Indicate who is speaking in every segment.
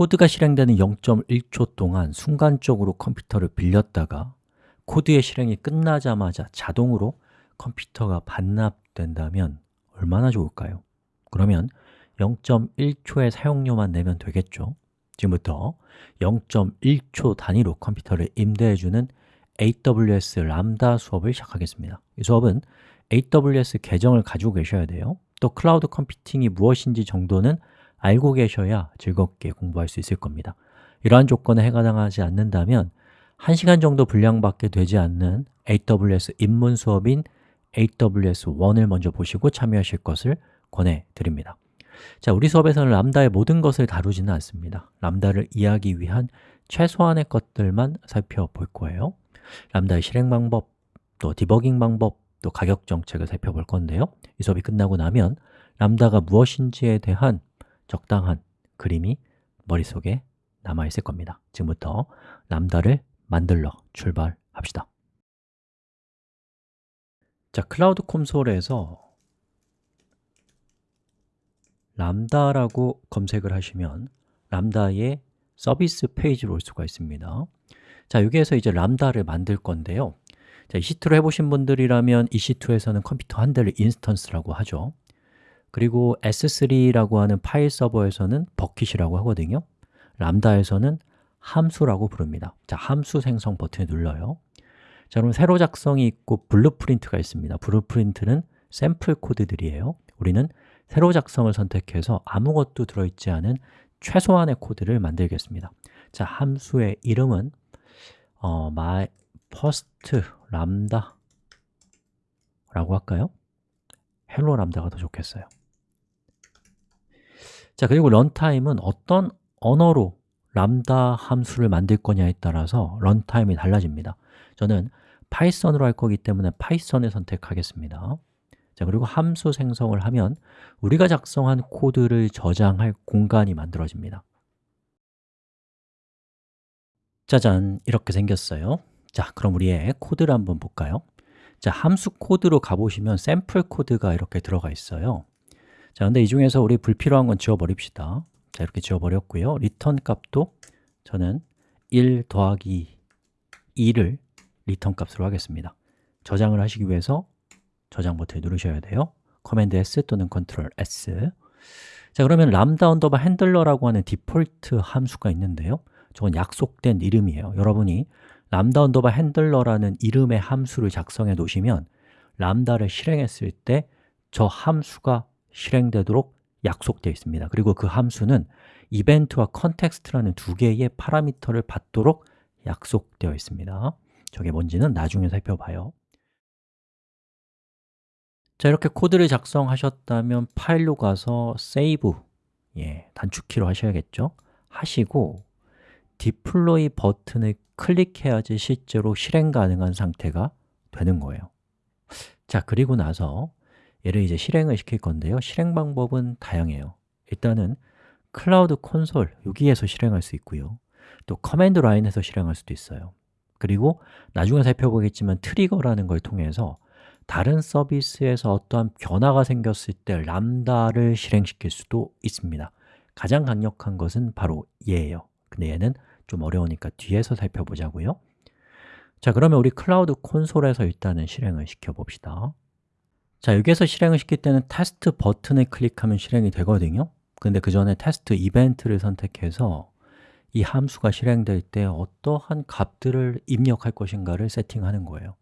Speaker 1: 코드가 실행되는 0.1초 동안 순간적으로 컴퓨터를 빌렸다가 코드의 실행이 끝나자마자 자동으로 컴퓨터가 반납된다면 얼마나 좋을까요? 그러면 0.1초의 사용료만 내면 되겠죠. 지금부터 0.1초 단위로 컴퓨터를 임대해주는 AWS 람다 수업을 시작하겠습니다. 이 수업은 AWS 계정을 가지고 계셔야 돼요. 또 클라우드 컴퓨팅이 무엇인지 정도는 알고 계셔야 즐겁게 공부할 수 있을 겁니다. 이러한 조건에 해당하지 않는다면 1시간 정도 분량밖에 되지 않는 AWS 입문 수업인 AWS1을 먼저 보시고 참여하실 것을 권해드립니다. 자, 우리 수업에서는 람다의 모든 것을 다루지는 않습니다. 람다를 이해하기 위한 최소한의 것들만 살펴볼 거예요. 람다의 실행 방법, 또 디버깅 방법, 또 가격 정책을 살펴볼 건데요. 이 수업이 끝나고 나면 람다가 무엇인지에 대한 적당한 그림이 머릿속에 남아 있을 겁니다. 지금부터 람다를 만들러 출발합시다. 자, 클라우드 콘솔에서 람다라고 검색을 하시면 람다의 서비스 페이지로 올 수가 있습니다. 자, 여기에서 이제 람다를 만들 건데요. 자, EC2로 해보신 분들이라면 EC2에서는 컴퓨터 한 대를 instance라고 하죠 그리고 S3라고 하는 파일 서버에서는 버킷이라고 하거든요. 람다에서는 함수라고 부릅니다. 자, 함수 생성 버튼을 눌러요. 자, 그럼 새로 작성이 있고 blueprint가 있습니다. blueprint는 샘플 코드들이에요. 우리는 새로 작성을 선택해서 아무것도 들어있지 않은 최소한의 코드를 만들겠습니다. 자, 함수의 이름은 어, my first lambda라고 할까요? hello lambda가 더 좋겠어요 자, 그리고 runtime은 어떤 언어로 람다 함수를 만들 거냐에 따라서 runtime이 달라집니다. 저는 Python으로 할 거기 때문에 Python을 선택하겠습니다. 자, 그리고 함수 생성을 하면 우리가 작성한 코드를 저장할 공간이 만들어집니다. 짜잔, 이렇게 생겼어요. 자, 그럼 우리의 코드를 한번 볼까요? 자, 함수 코드로 가보시면 샘플 코드가 이렇게 들어가 있어요 자, 근데 이 중에서 우리 불필요한 건 지워버립시다. 자, 이렇게 지워버렸고요. return 값도 저는 1 더하기 2를 return 값으로 하겠습니다. 저장을 하시기 위해서 저장 버튼을 누르셔야 돼요. command S 또는 control S. 자, 그러면 람다 언더바 handler라고 하는 디폴트 함수가 있는데요. 저건 약속된 이름이에요. 여러분이 람다 언더바 handler라는 이름의 함수를 작성해 놓으시면 람다를 실행했을 때 저 함수가 실행되도록 약속되어 있습니다. 그리고 그 함수는 event와 context라는 두 개의 parameter를 받도록 약속되어 있습니다. 저게 뭔지는 나중에 살펴봐요. 자, 이렇게 코드를 작성하셨다면 파일로 가서 save 예, 단축키로 하셔야겠죠? 하시고 deploy 버튼을 클릭해야지 실제로 실행 가능한 상태가 되는 거예요. 자, 그리고 나서 얘를 이제 실행을 시킬 건데요. 실행 방법은 다양해요. 일단은 클라우드 콘솔 여기에서 실행할 수 있고요. 또 command line에서 실행할 수도 있어요. 그리고 나중에 살펴보겠지만 trigger라는 걸 통해서 다른 서비스에서 어떠한 변화가 생겼을 때 Lambda를 실행시킬 수도 있습니다. 가장 강력한 것은 바로 얘예요. 근데 얘는 좀 어려우니까 뒤에서 살펴보자고요. 자, 그러면 우리 클라우드 콘솔에서 일단은 실행을 시켜봅시다 자, 여기에서 실행을 시킬 때는 테스트 버튼을 클릭하면 실행이 되거든요. 근데 그 전에 테스트 이벤트를 선택해서 이 함수가 실행될 때 어떠한 값들을 입력할 것인가를 세팅하는 거예요.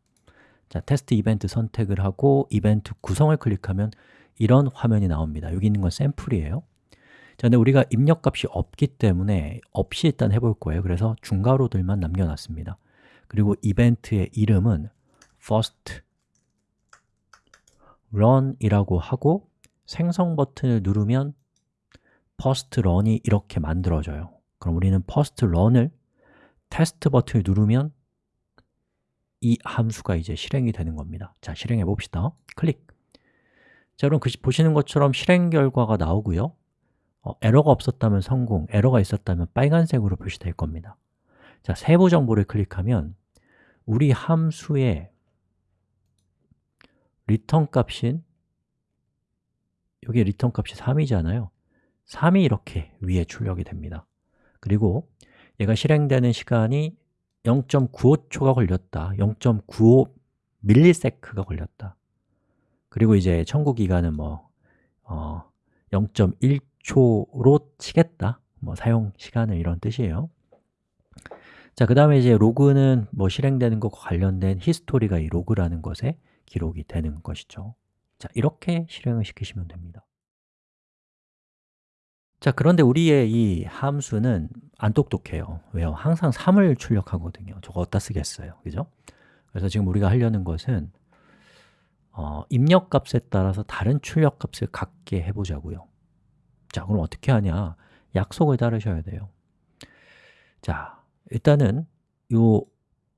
Speaker 1: 자, 테스트 이벤트 선택을 하고 이벤트 구성을 클릭하면 이런 화면이 나옵니다. 여기 있는 건 샘플이에요. 자, 근데 우리가 입력값이 없기 때문에 없이 일단 해볼 거예요. 그래서 중괄호들만 남겨놨습니다. 그리고 이벤트의 이름은 first run이라고 하고 생성 버튼을 누르면 first run이 이렇게 만들어져요. 그럼 우리는 first run을 테스트 버튼을 누르면 이 함수가 이제 실행이 되는 겁니다. 자, 실행해 봅시다. 클릭. 자, 그럼 그 보시는 것처럼 실행 결과가 나오고요. 어, 에러가 없었다면 성공, 에러가 있었다면 빨간색으로 표시될 겁니다. 자, 세부 정보를 클릭하면 우리 함수의 return 값인 여기 return 값이 3이잖아요. 3이 이렇게 위에 출력이 됩니다. 그리고 얘가 실행되는 시간이 0.95초가 걸렸다. 0.95ms가 걸렸다. 그리고 이제 청구 기간은 뭐 어, 0.1초로 치겠다. 뭐 사용 시간을 이런 뜻이에요. 자, 그 다음에 이제 로그는 뭐 실행되는 것과 관련된 히스토리가 이 로그라는 것에 기록이 되는 것이죠. 자, 이렇게 실행을 시키시면 됩니다. 자, 그런데 우리의 이 함수는 안 똑똑해요. 왜요? 항상 3을 출력하거든요. 저거 어디다 쓰겠어요, 그죠? 그래서 지금 우리가 하려는 것은 어, 입력 값에 따라서 다른 출력 값을 갖게 해보자고요. 자, 그럼 어떻게 하냐? 약속을 따르셔야 돼요. 자, 일단은 이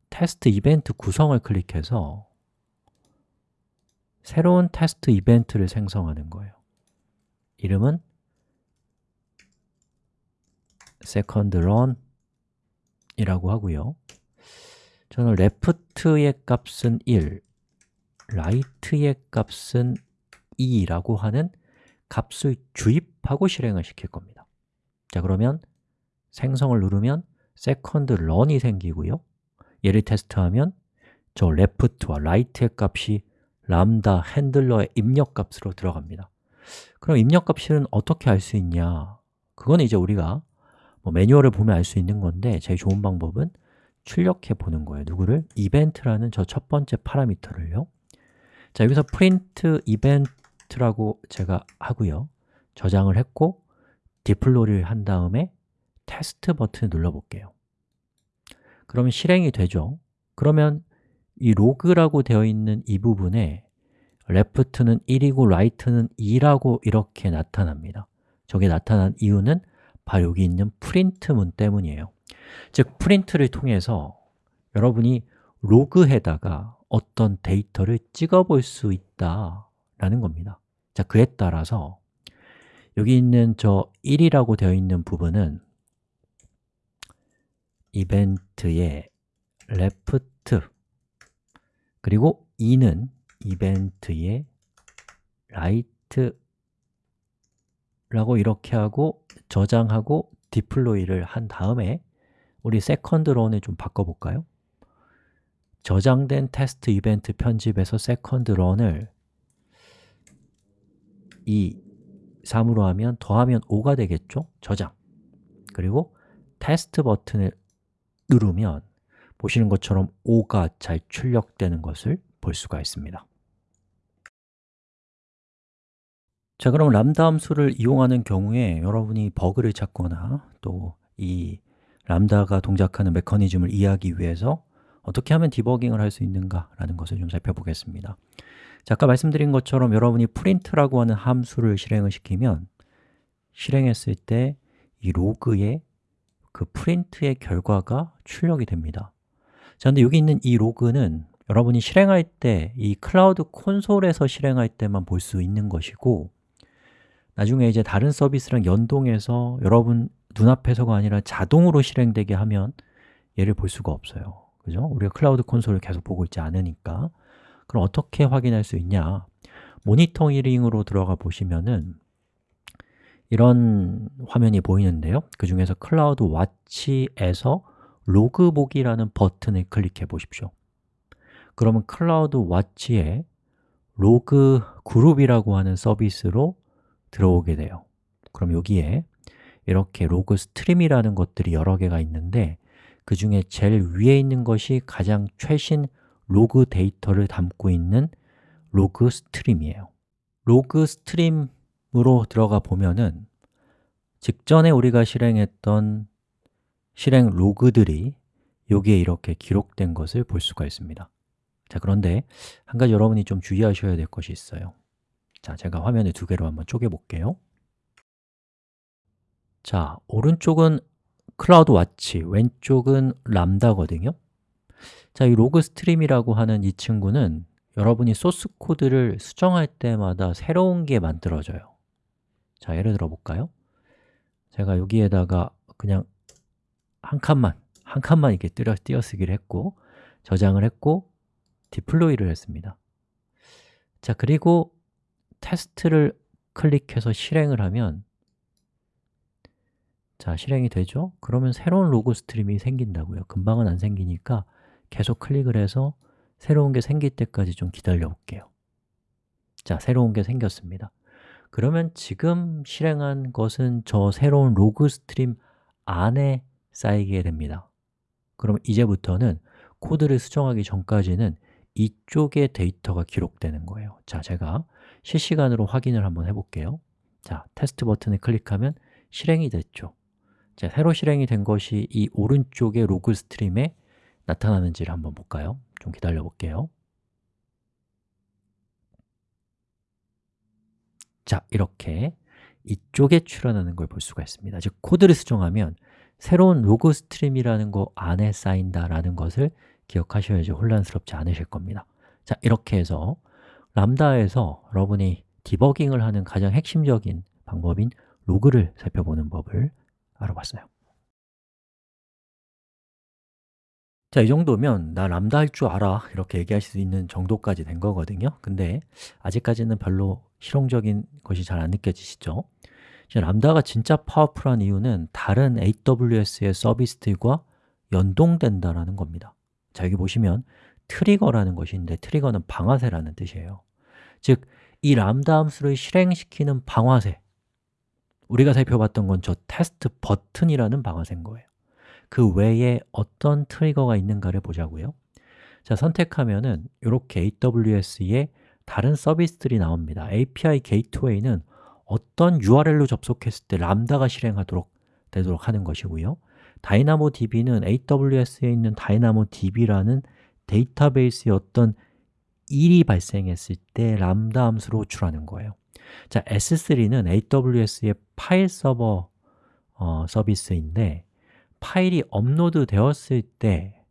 Speaker 1: 테스트 이벤트 구성을 클릭해서 새로운 테스트 이벤트를 생성하는 거예요. 이름은 second run 이라고 하고요. 저는 left의 값은 1, right의 값은 2라고 하는 값을 주입하고 실행을 시킬 겁니다. 자 그러면 생성을 누르면 second run이 생기고요. 얘를 테스트하면 저 left와 right의 값이 람다 핸들러의 입력값으로 들어갑니다. 그럼 입력값은 어떻게 알 수 있냐? 그건 이제 우리가 뭐 매뉴얼을 보면 알 수 있는 건데 제일 좋은 방법은 출력해 보는 거예요. 누구를? 이벤트라는 저 첫 번째 파라미터를요. 자, 여기서 print event라고 제가 하고요. 저장을 했고 디플로이를 한 다음에 테스트 버튼을 눌러볼게요. 그러면 실행이 되죠. 그러면 이 로그라고 되어 있는 이 부분에 left는 1이고 right는 2라고 이렇게 나타납니다. 저게 나타난 이유는 바로 여기 있는 print문 때문이에요. 즉, print를 통해서 여러분이 로그에다가 어떤 데이터를 찍어볼 수 있다라는 겁니다. 자, 그에 따라서 여기 있는 저 1이라고 되어 있는 부분은 이벤트의 left 그리고 2는 이벤트의 right 라고 이렇게 하고 저장하고 deploy를 한 다음에 우리 second run을 좀 바꿔볼까요? 저장된 테스트 이벤트 편집에서 second run을 2, 3으로 하면 더하면 5가 되겠죠? 저장 그리고 테스트 버튼을 누르면 보시는 것처럼 5가 잘 출력되는 것을 볼 수가 있습니다. 자, 그럼 람다 함수를 이용하는 경우에 여러분이 버그를 찾거나 또 이 람다가 동작하는 메커니즘을 이해하기 위해서 어떻게 하면 디버깅을 할 수 있는가 라는 것을 좀 살펴보겠습니다. 자, 아까 말씀드린 것처럼 여러분이 print라고 하는 함수를 실행을 시키면 실행했을 때 이 로그에 그 print의 결과가 출력이 됩니다 자, 근데 여기 있는 이 로그는 여러분이 실행할 때 이 클라우드 콘솔에서 실행할 때만 볼 수 있는 것이고 나중에 이제 다른 서비스랑 연동해서 여러분 눈앞에서가 아니라 자동으로 실행되게 하면 얘를 볼 수가 없어요 그죠? 우리가 클라우드 콘솔을 계속 보고 있지 않으니까 그럼 어떻게 확인할 수 있냐? 모니터링으로 들어가 보시면은 이런 화면이 보이는데요 그 중에서 CloudWatch에서 로그 보기라는 버튼을 클릭해 보십시오. 그러면 CloudWatch에 log group이라고 하는 서비스로 들어오게 돼요. 그럼 여기에 이렇게 log stream이라는 것들이 여러 개가 있는데 그 중에 제일 위에 있는 것이 가장 최신 로그 데이터를 담고 있는 log stream이에요. log stream으로 들어가 보면은 직전에 우리가 실행했던 실행 로그들이 여기에 이렇게 기록된 것을 볼 수가 있습니다. 자, 그런데 한 가지 여러분이 좀 주의하셔야 될 것이 있어요. 자, 제가 화면을 두 개로 한번 쪼개 볼게요. 자, 오른쪽은 CloudWatch, 왼쪽은 Lambda거든요. 자, 이 log stream이라고 하는 이 친구는 여러분이 소스 코드를 수정할 때마다 새로운 게 만들어져요. 자, 예를 들어 볼까요? 제가 여기에다가 그냥 한 칸만, 한 칸만 이렇게 띄어쓰기를 했고 저장을 했고 deploy를 했습니다. 자, 그리고 테스트를 클릭해서 실행을 하면 자, 실행이 되죠? 그러면 새로운 log stream이 생긴다고요. 금방은 안 생기니까 계속 클릭을 해서 새로운 게 생길 때까지 좀 기다려 볼게요. 자, 새로운 게 생겼습니다. 그러면 지금 실행한 것은 저 새로운 log stream 안에 쌓이게 됩니다. 그럼 이제부터는 코드를 수정하기 전까지는 이쪽에 데이터가 기록되는 거예요. 자, 제가 실시간으로 확인을 한번 해볼게요. 자, 테스트 버튼을 클릭하면 실행이 됐죠. 자, 새로 실행이 된 것이 이 오른쪽의 log stream에 나타나는지를 한번 볼까요? 좀 기다려 볼게요. 자, 이렇게 이쪽에 출현하는 걸 볼 수가 있습니다. 즉, 코드를 수정하면 새로운 log stream이라는 거 안에 쌓인다라는 것을 기억하셔야지 혼란스럽지 않으실 겁니다. 자, 이렇게 해서 람다에서 여러분이 디버깅을 하는 가장 핵심적인 방법인 로그를 살펴보는 법을 알아봤어요. 자, 이 정도면 나 람다 할 줄 알아 이렇게 얘기하실 수 있는 정도까지 된 거거든요. 근데 아직까지는 별로 실용적인 것이 잘 안 느껴지시죠? 람다가 진짜 파워풀한 이유는 다른 AWS의 서비스들과 연동된다라는 겁니다. 자, 여기 보시면 trigger라는 것이 있는데 trigger는 방아쇠라는 뜻이에요. 즉, 이 람다 함수를 실행시키는 방아쇠. 우리가 살펴봤던 건 저 테스트 버튼이라는 방아쇠인 거예요. 그 외에 어떤 trigger가 있는가를 보자고요. 자, 선택하면 은 이렇게 AWS의 다른 서비스들이 나옵니다. API Gateway는 어떤 URL로 접속했을 때 Lambda가 실행하도록 되도록 하는 것이고요. DynamoDB는 AWS에 있는 DynamoDB라는 데이터베이스의 어떤 일이 발생했을 때 람다 함수로 호출하는 거예요. 자, S3는 AWS의 파일 서버 어, 서비스인데 파일이 업로드 되었을 때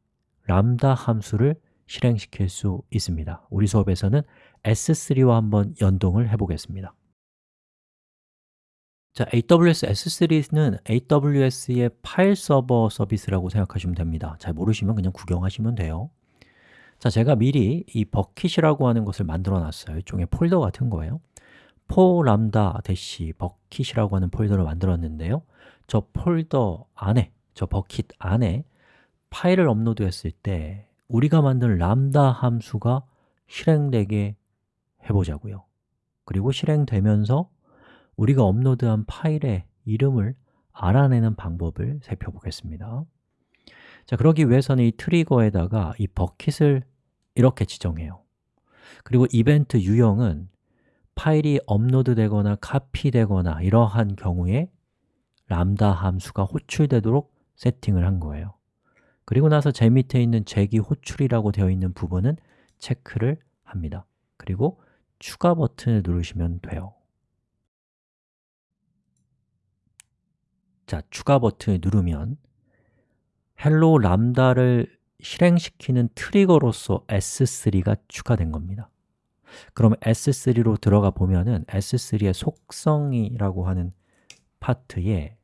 Speaker 1: 람다 함수를 실행시킬 수 있습니다. 우리 수업에서는 S3와 한번 연동을 해보겠습니다 자, AWS S3는 AWS의 파일 서버 서비스라고 생각하시면 됩니다. 잘 모르시면 그냥 구경하시면 돼요. 자, 제가 미리 이 버킷이라고 하는 것을 만들어 놨어요. 일종의 폴더 같은 거예요. for lambda dash bucket이라고 하는 폴더를 만들었는데요. 저 폴더 안에, 저 버킷 안에 파일을 업로드 했을 때 우리가 만든 람다 함수가 실행되게 해보자고요. 그리고 실행되면서 우리가 업로드한 파일의 이름을 알아내는 방법을 살펴보겠습니다. 자, 그러기 위해서는 이 트리거에다가 이 버킷을 이렇게 지정해요. 그리고 이벤트 유형은 파일이 업로드되거나 카피되거나 이러한 경우에 람다 함수가 호출되도록 세팅을 한 거예요. 그리고 나서 제 밑에 있는 제기 호출이라고 되어 있는 부분은 체크를 합니다. 그리고 추가 버튼을 누르시면 돼요 자, 추가 버튼을 누르면 hello lambda를 실행시키는 트리거로서 S3가 추가된 겁니다. 그럼 S3로 들어가 보면은 S3의 속성이라고 하는 파트에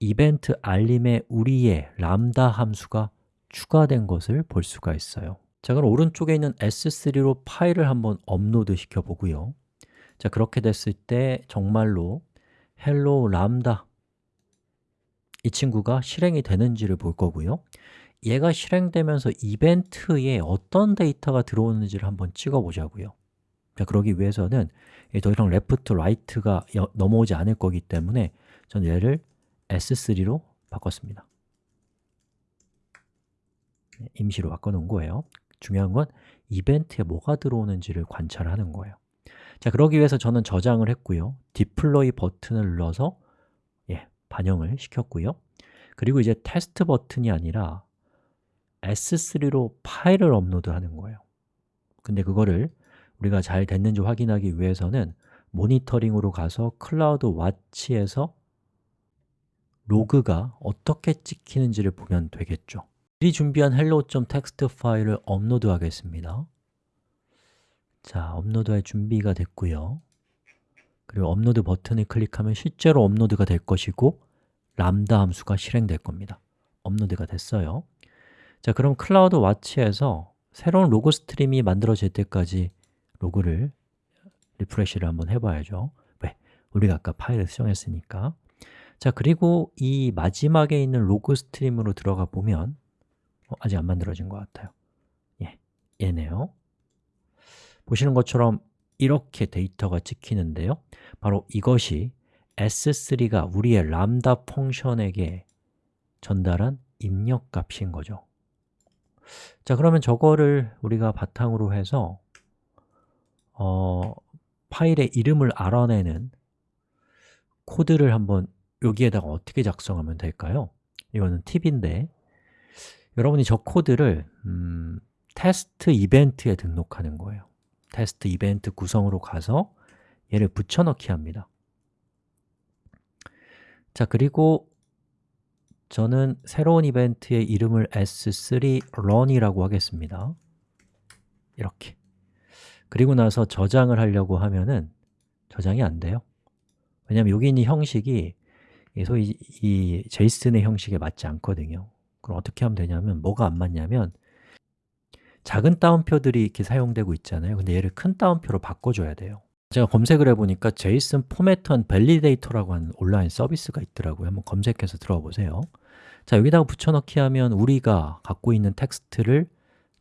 Speaker 1: 이벤트 알림에 우리의 람다 함수가 추가된 것을 볼 수가 있어요. 자, 그럼 오른쪽에 있는 S3로 파일을 한번 업로드 시켜 보고요. 자, 그렇게 됐을 때 정말로 hello lambda 이 친구가 실행이 되는지를 볼 거고요. 얘가 실행되면서 이벤트에 어떤 데이터가 들어오는지를 한번 찍어 보자고요. 자, 그러기 위해서는 더 이상 left, right가 넘어오지 않을 거기 때문에 저는 얘를 S3로 바꿨습니다. 네, 임시로 바꿔놓은 거예요. 중요한 건 이벤트에 뭐가 들어오는지를 관찰하는 거예요. 자, 그러기 위해서 저는 저장을 했고요. 디플로이 버튼을 눌러서 예, 반영을 시켰고요. 그리고 이제 테스트 버튼이 아니라 S3로 파일을 업로드하는 거예요. 근데 그거를 우리가 잘 됐는지 확인하기 위해서는 모니터링으로 가서 CloudWatch에서 로그가 어떻게 찍히는지를 보면 되겠죠. 미리 준비한 hello.txt 파일을 업로드 하겠습니다. 자, 업로드할 준비가 됐고요 그리고 업로드 버튼을 클릭하면 실제로 업로드가 될 것이고 람다 함수가 실행될 겁니다. 업로드가 됐어요. 자, 그럼 CloudWatch에서 새로운 로그 stream이 만들어질 때까지 로그를 refresh를 한번 해봐야죠. 왜? 우리가 아까 파일을 수정했으니까. 자, 그리고 이 마지막에 있는 로그 stream으로 들어가 보면 어, 아직 안 만들어진 것 같아요. 예, 얘네요. 보시는 것처럼 이렇게 데이터가 찍히는데요 바로 이것이 s3가 우리의 Lambda function에게 전달한 입력 값인 거죠 자, 그러면 저거를 우리가 바탕으로 해서 어, 파일의 이름을 알아내는 코드를 한번 여기에다가 어떻게 작성하면 될까요? 이거는 팁인데 여러분이 저 코드를 음, 테스트 이벤트에 등록하는 거예요 테스트 이벤트 구성으로 가서 얘를 붙여넣기 합니다. 자, 그리고 저는 새로운 이벤트의 이름을 s3 run이라고 하겠습니다. 이렇게. 그리고 나서 저장을 하려고 하면은 저장이 안 돼요. 왜냐하면 여기 있는 형식이 소위 이 JSON의 형식에 맞지 않거든요. 그럼 어떻게 하면 되냐면 뭐가 안 맞냐면 작은 따옴표들이 이렇게 사용되고 있잖아요. 근데 얘를 큰 따옴표로 바꿔줘야 돼요 제가 검색을 해보니까 JSON formatter and validator라고 하는 온라인 서비스가 있더라고요. 한번 검색해서 들어가 보세요. 자, 여기다가 붙여넣기 하면 우리가 갖고 있는 텍스트를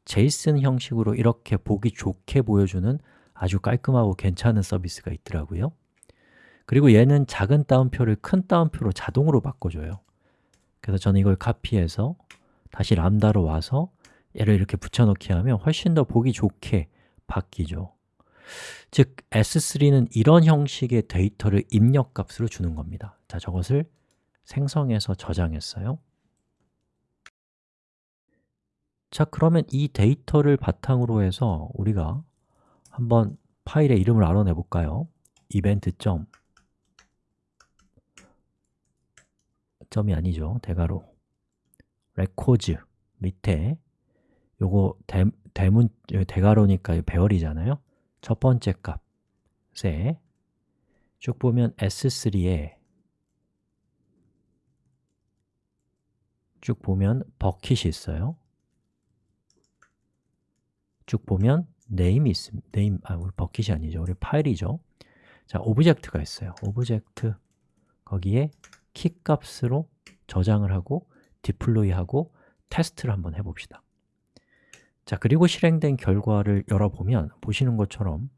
Speaker 1: JSON 형식으로 이렇게 보기 좋게 보여주는 아주 깔끔하고 괜찮은 서비스가 있더라고요. 그리고 얘는 작은 따옴표를 큰 따옴표로 자동으로 바꿔줘요. 그래서 저는 이걸 카피해서 다시 람다로 와서 얘를 이렇게 붙여넣기 하면 훨씬 더 보기 좋게 바뀌죠 즉, S3는 이런 형식의 데이터를 입력 값으로 주는 겁니다 자, 저것을 생성해서 저장했어요 자, 그러면 이 데이터를 바탕으로 해서 우리가 한번 파일의 이름을 알아내 볼까요? 이벤트 점 점이 아니죠. 대괄호 Records 밑에 요거 대, 대문 대괄호니까 배열이잖아요. 첫 번째 값에 쭉 보면 S3에 쭉 보면 버킷이 있어요. 쭉 보면 name이 있습니다. name, 아, 우리 버킷이 아니죠. 우리 파일이죠. 자, object가 있어요. object 거기에 키 값으로 저장을 하고 deploy하고 테스트를 한번 해 봅시다. 자, 그리고 실행된 결과를 열어보면 보시는 것처럼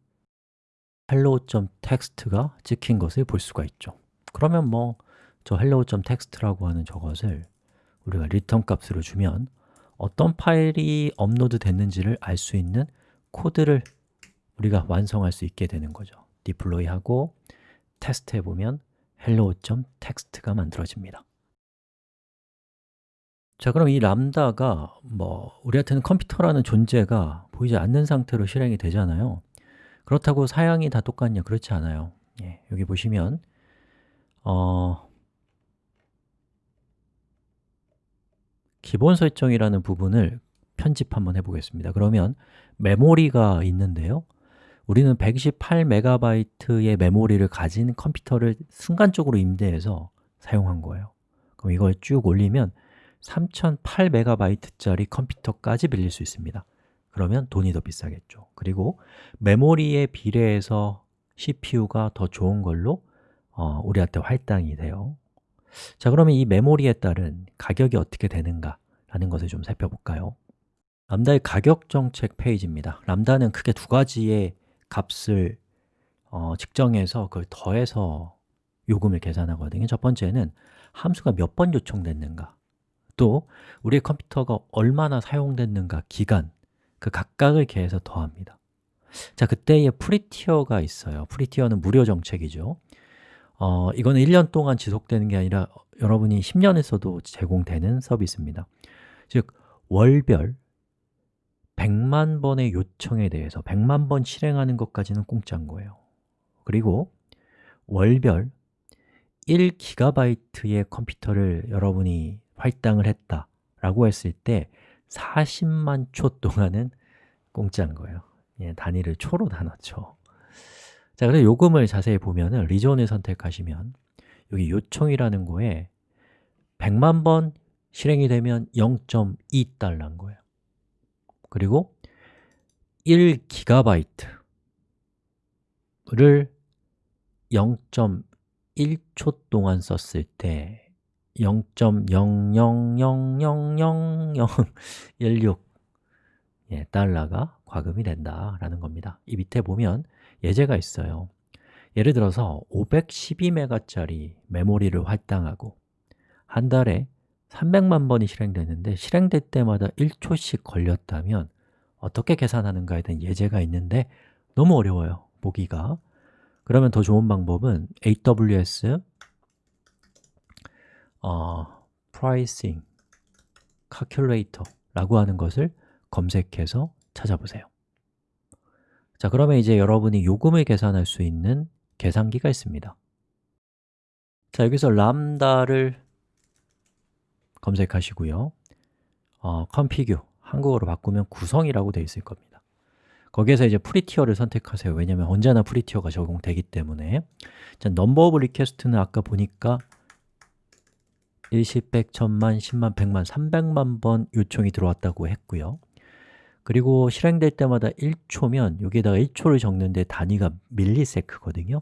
Speaker 1: hello.txt가 찍힌 것을 볼 수가 있죠. 그러면 뭐 저 hello.txt라고 하는 저것을 우리가 return 값으로 주면 어떤 파일이 업로드 됐는지를 알 수 있는 코드를 우리가 완성할 수 있게 되는 거죠 deploy하고 테스트 해보면 hello.txt가 만들어집니다 자, 그럼 이 람다가 뭐 우리한테는 컴퓨터라는 존재가 보이지 않는 상태로 실행이 되잖아요. 그렇다고 사양이 다 똑같냐? 그렇지 않아요. 예, 여기 보시면 어, 기본 설정이라는 부분을 편집 한번 해보겠습니다. 그러면 메모리가 있는데요. 우리는 128MB의 메모리를 가진 컴퓨터를 순간적으로 임대해서 사용한 거예요. 그럼 이걸 쭉 올리면 3008MB짜리 컴퓨터까지 빌릴 수 있습니다. 그러면 돈이 더 비싸겠죠. 그리고 메모리에 비례해서 CPU가 더 좋은 걸로 어, 우리한테 할당이 돼요. 자, 그러면 이 메모리에 따른 가격이 어떻게 되는가 라는 것을 좀 살펴볼까요? 람다의 가격 정책 페이지입니다. 람다는 크게 두 가지의 값을 어, 측정해서 그걸 더해서 요금을 계산하거든요. 첫 번째는 함수가 몇 번 요청됐는가 또 우리의 컴퓨터가 얼마나 사용됐는가 기간 그 각각을 계산해서 더합니다. 자, 그때의 free tier가 있어요. free tier는 무료 정책이죠. 어, 이거는 1년 동안 지속되는 게 아니라 여러분이 10년 써도 제공되는 서비스입니다. 즉, 월별 100만 번의 요청에 대해서 100만 번 실행하는 것까지는 공짜인 거예요. 그리고 월별 1GB의 컴퓨터를 여러분이 할당을 했다 라고 했을 때 40만 초 동안은 공짜인 거예요. 예, 단위를 초로 나눴죠. 자, 그래서 요금을 자세히 보면 리존을 선택하시면 여기 요청이라는 거에 100만 번 실행이 되면 0.2달러인 거예요. 그리고 1GB를 1초 동안 썼을 때 0.000000016 예, 달러가 과금이 된다라는 겁니다. 이 밑에 보면 예제가 있어요. 예를 들어서 512메가짜리 메모리를 할당하고 한 달에 300만 번이 실행되는데 실행될 때마다 1초씩 걸렸다면 어떻게 계산하는가에 대한 예제가 있는데 너무 어려워요, 보기가. 그러면 더 좋은 방법은 AWS 어, Pricing Calculator라고 하는 것을 검색해서 찾아보세요. 자, 그러면 이제 여러분이 요금을 계산할 수 있는 계산기가 있습니다. 자, 여기서 람다를 검색하시고요. 어, config, 한국어로 바꾸면 구성이라고 되어 있을 겁니다. 거기에서 이제 free tier를 선택하세요. 왜냐하면 언제나 free tier가 적용되기 때문에. 자, number of request는 아까 보니까 일십, 백, 천만, 십만, 백만, 삼백만 번 요청이 들어왔다고 했고요. 그리고 실행될 때마다 1초면 여기에다가 1초를 적는데 단위가 millisec거든요.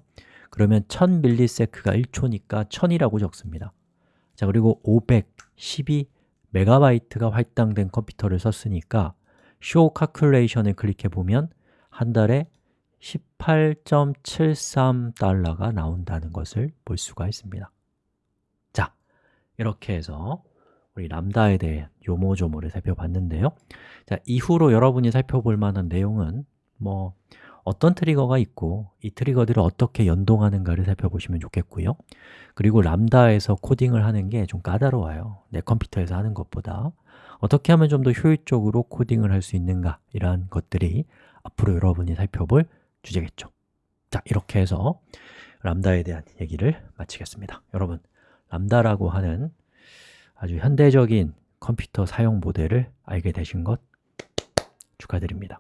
Speaker 1: 그러면 1000 millisec가 1초니까 1000이라고 적습니다. 자 그리고 512 메가바이트가 할당된 컴퓨터를 썼으니까 Show Calculation을 클릭해 보면 한 달에 18.73달러가 나온다는 것을 볼 수가 있습니다. 자, 이렇게 해서 우리 람다에 대해 요모조모를 살펴봤는데요. 자, 이후로 여러분이 살펴볼 만한 내용은 뭐 어떤 트리거가 있고 이 트리거들을 어떻게 연동하는가를 살펴보시면 좋겠고요. 그리고 람다에서 코딩을 하는 게 좀 까다로워요. 내 컴퓨터에서 하는 것보다. 어떻게 하면 좀 더 효율적으로 코딩을 할 수 있는가? 이러한 것들이 앞으로 여러분이 살펴볼 주제겠죠. 자, 이렇게 해서 람다에 대한 얘기를 마치겠습니다. 여러분, 람다라고 하는 아주 현대적인 컴퓨터 사용 모델을 알게 되신 것 축하드립니다